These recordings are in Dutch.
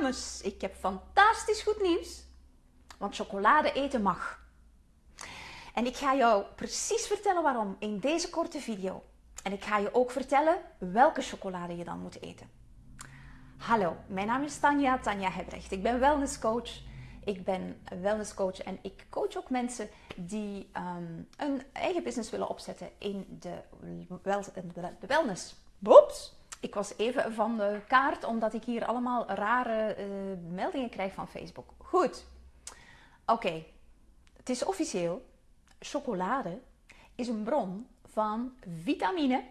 dames, ik heb fantastisch goed nieuws. Want chocolade eten mag. En ik ga jou precies vertellen waarom in deze korte video. En ik ga je ook vertellen welke chocolade je dan moet eten. Hallo, mijn naam is Tanja, Tanja Hebrecht. Ik ben wellnesscoach. Ik ben wellnesscoach en ik coach ook mensen die um, een eigen business willen opzetten in de wellness. Boeps! Ik was even van de kaart omdat ik hier allemaal rare uh, meldingen krijg van Facebook. Goed. Oké. Het is officieel. Chocolade is een bron van vitamine,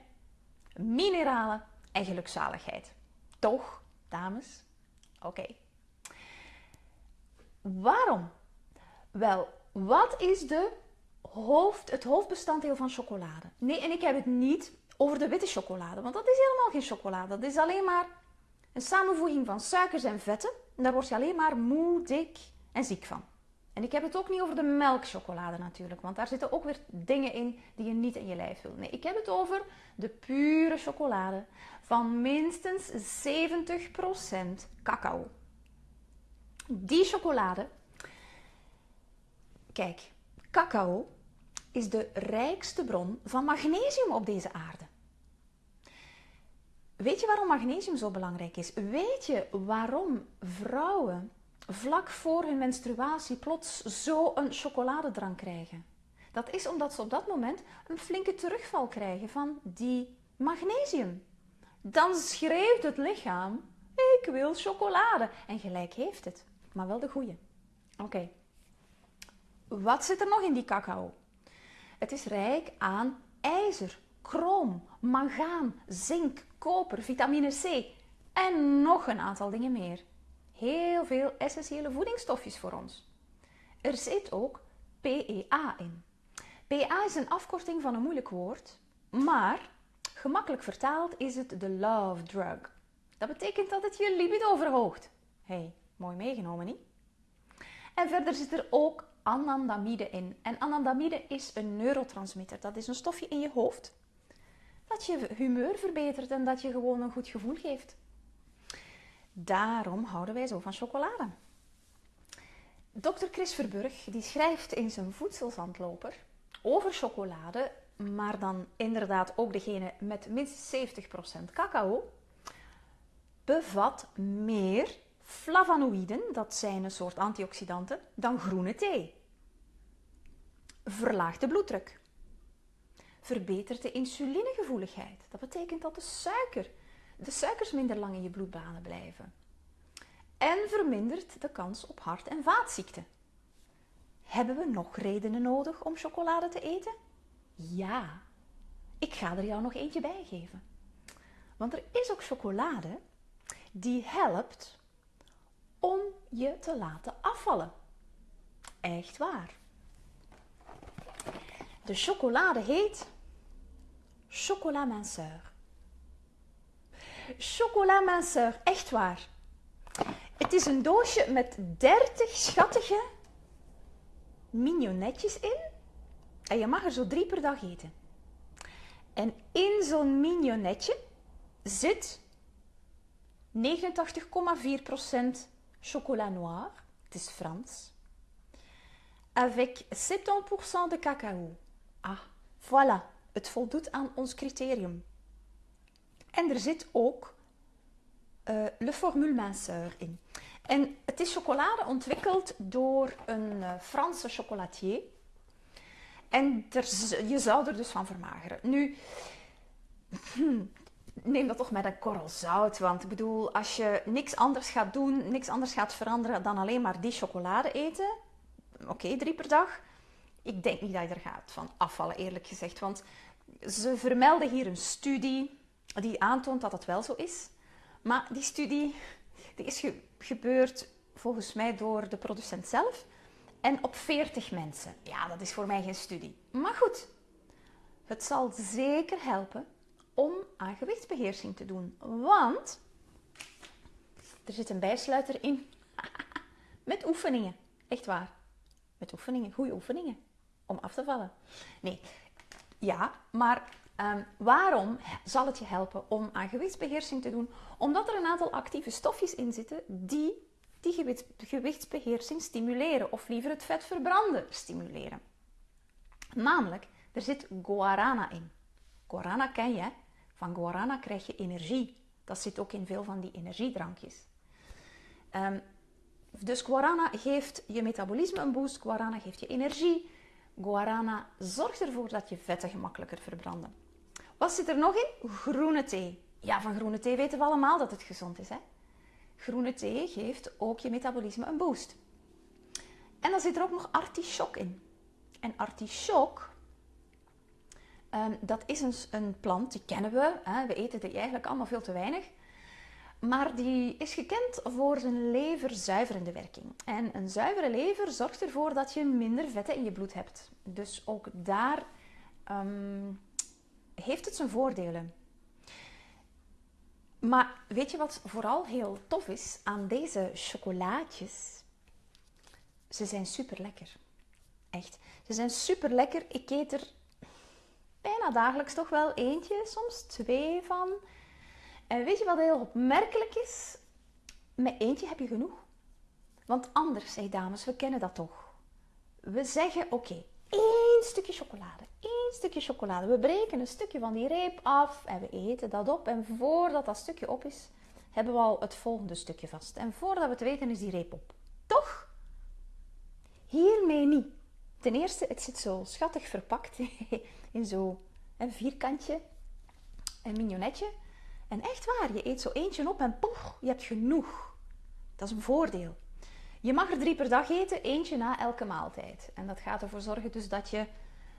mineralen en gelukzaligheid. Toch, dames? Oké. Waarom? Wel, wat is de hoofd, het hoofdbestanddeel van chocolade? Nee, en ik heb het niet over de witte chocolade, want dat is helemaal geen chocolade. Dat is alleen maar een samenvoeging van suikers en vetten. En daar word je alleen maar moe, dik en ziek van. En ik heb het ook niet over de melkchocolade natuurlijk, want daar zitten ook weer dingen in die je niet in je lijf wil. Nee, ik heb het over de pure chocolade van minstens 70% cacao. Die chocolade, kijk, cacao is de rijkste bron van magnesium op deze aarde. Weet je waarom magnesium zo belangrijk is? Weet je waarom vrouwen vlak voor hun menstruatie plots zo een chocoladedrank krijgen? Dat is omdat ze op dat moment een flinke terugval krijgen van die magnesium. Dan schreeuwt het lichaam: Ik wil chocolade. En gelijk heeft het, maar wel de goede. Oké. Wat zit er nog in die cacao? Het is rijk aan ijzer, chroom, mangaan, zink, koper, vitamine C en nog een aantal dingen meer. Heel veel essentiële voedingsstofjes voor ons. Er zit ook PEA in. PEA is een afkorting van een moeilijk woord, maar gemakkelijk vertaald is het de love drug. Dat betekent dat het je libido verhoogt. hey, mooi meegenomen niet? En verder zit er ook anandamide in. En anandamide is een neurotransmitter. Dat is een stofje in je hoofd dat je humeur verbetert en dat je gewoon een goed gevoel geeft. Daarom houden wij zo van chocolade. Dr. Chris Verburg die schrijft in zijn voedselzandloper over chocolade, maar dan inderdaad ook degene met minstens 70% cacao, bevat meer flavonoïden, dat zijn een soort antioxidanten, dan groene thee. Verlaagt de bloeddruk verbetert de insulinegevoeligheid. Dat betekent dat de suiker, de suikers minder lang in je bloedbanen blijven. En vermindert de kans op hart- en vaatziekten. Hebben we nog redenen nodig om chocolade te eten? Ja, ik ga er jou nog eentje bij geven. Want er is ook chocolade die helpt om je te laten afvallen. Echt waar. De chocolade heet chocola minceur. Chocola minceur, echt waar. Het is een doosje met 30 schattige mignonetjes in. En je mag er zo drie per dag eten. En in zo'n mignonetje zit 89,4% chocolat noir. Het is Frans. Avec 70% de cacao. Ah, voilà het voldoet aan ons criterium. En er zit ook uh, Le Formule Minceur in. En het is chocolade ontwikkeld door een uh, Franse chocolatier. En er, je zou er dus van vermageren. Nu, neem dat toch met een korrel zout. Want ik bedoel, als je niks anders gaat doen, niks anders gaat veranderen dan alleen maar die chocolade eten. Oké, drie per dag. Ik denk niet dat je er gaat van afvallen, eerlijk gezegd. Want ze vermelden hier een studie die aantoont dat het wel zo is. Maar die studie die is gebeurd volgens mij door de producent zelf en op 40 mensen. Ja, dat is voor mij geen studie. Maar goed, het zal zeker helpen om aan gewichtsbeheersing te doen. Want er zit een bijsluiter in met oefeningen. Echt waar. Met oefeningen, goede oefeningen om af te vallen. Nee, ja, maar Ehm, waarom zal het je helpen om aan gewichtsbeheersing te doen? Omdat er een aantal actieve stofjes in zitten die die gewichtsbeheersing stimuleren, of liever het vet verbranden stimuleren. Namelijk, er zit guarana in. Guarana ken je, van guarana krijg je energie. Dat zit ook in veel van die energiedrankjes. Um, dus guarana geeft je metabolisme een boost, guarana geeft je energie. Guarana zorgt ervoor dat je vetten gemakkelijker verbranden. Wat zit er nog in? Groene thee. Ja, van groene thee weten we allemaal dat het gezond is. Hè? Groene thee geeft ook je metabolisme een boost. En dan zit er ook nog artichok in. En artichok, um, dat is een, een, plant, die kennen we. Hè? We eten die eigenlijk allemaal veel te weinig. Maar die is gekend voor zijn leverzuiverende werking. En een zuivere lever zorgt ervoor dat je minder vetten in je bloed hebt. Dus ook daar um, heeft het zijn voordelen. Maar weet je wat vooral heel tof is aan deze chocolaatjes? Ze zijn super lekker. Echt. Ze zijn super lekker. Ik eet er bijna dagelijks toch wel eentje, soms twee van. En weet je wat heel opmerkelijk is? Met eentje heb je genoeg. Want anders, zeg dames, we kennen dat toch. We zeggen, oké, één stukje chocolade. één stukje chocolade. We breken een stukje van die reep af en we eten dat op. En voordat dat stukje op is, hebben we al het volgende stukje vast. En voordat we het weten, is die reep op. Toch? Hiermee niet. Ten eerste, het zit zo schattig verpakt in zo'n vierkantje, een mignonetje. En echt waar, je eet zo eentje op en poch, je hebt genoeg. Dat is een voordeel. Je mag er drie per dag eten, eentje na elke maaltijd. En dat gaat ervoor zorgen dus dat je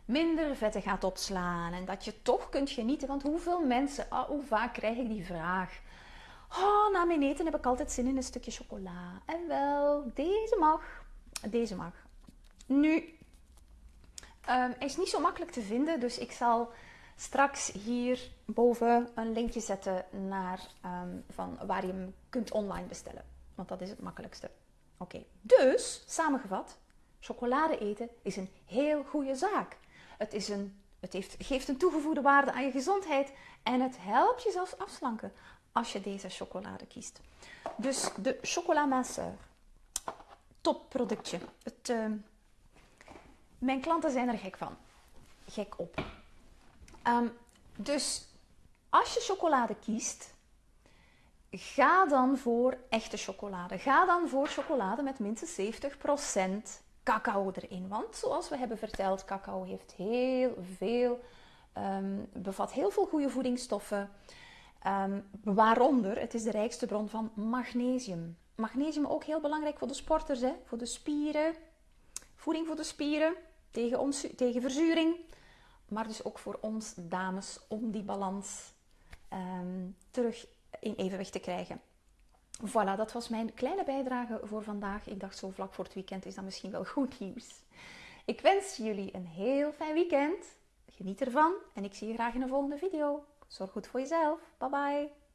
minder vetten gaat opslaan en dat je toch kunt genieten. Want hoeveel mensen, oh, hoe vaak krijg ik die vraag? Oh, na mijn eten heb ik altijd zin in een stukje chocola. En wel, deze mag. Deze mag. Nu, um, is niet zo makkelijk te vinden, dus ik zal straks hier boven een linkje zetten naar ehm, van waar je hem kunt online bestellen. Want dat is het makkelijkste. Oké, dus samengevat, chocolade eten is een heel goede zaak. Het, is een, het heeft, geeft een toegevoegde waarde aan je gezondheid en het helpt je zelfs afslanken als je deze chocolade kiest. Dus de chocola top productje. Het, ehm, mijn klanten zijn er gek van. Gek op. Um, dus als je chocolade kiest, ga dan voor echte chocolade. Ga dan voor chocolade met minstens 70% cacao erin. Want zoals we hebben verteld, cacao heeft heel veel, um, bevat heel veel goede voedingsstoffen. Um, waaronder, het is de rijkste bron van magnesium. Magnesium ook heel belangrijk voor de sporters, hè? voor de spieren. Voeding voor de spieren, tegen, tegen verzuring. Maar dus ook voor ons dames om die balans um, terug in evenwicht te krijgen. Voilà, dat was mijn kleine bijdrage voor vandaag. Ik dacht zo vlak voor het weekend is dat misschien wel goed nieuws. Ik wens jullie een heel fijn weekend. Geniet ervan en ik zie je graag in een volgende video. Zorg goed voor jezelf. Bye bye.